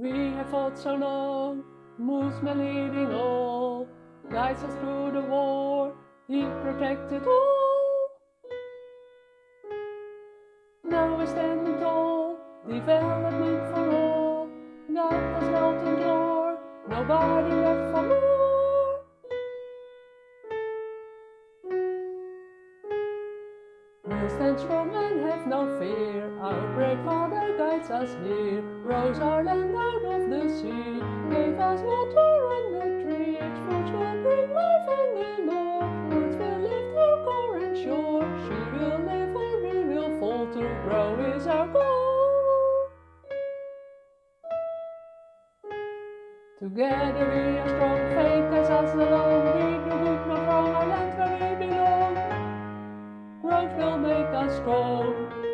We have fought so long, Moosman leading all, guides us through the war, he protected all. Now we're standing tall, development for all, got us melting door, nobody left for more. We'll stand strong and have no fear, our great father guides us here, rose our land out of the sea, gave us water and the trees, fruits will bring life and the Lord, roots will lift our and shore, she will live or we will fall to grow is our goal. Together we are strong, faith guides us along, we do good not wrong, our land where we belong. Growth will make us strong.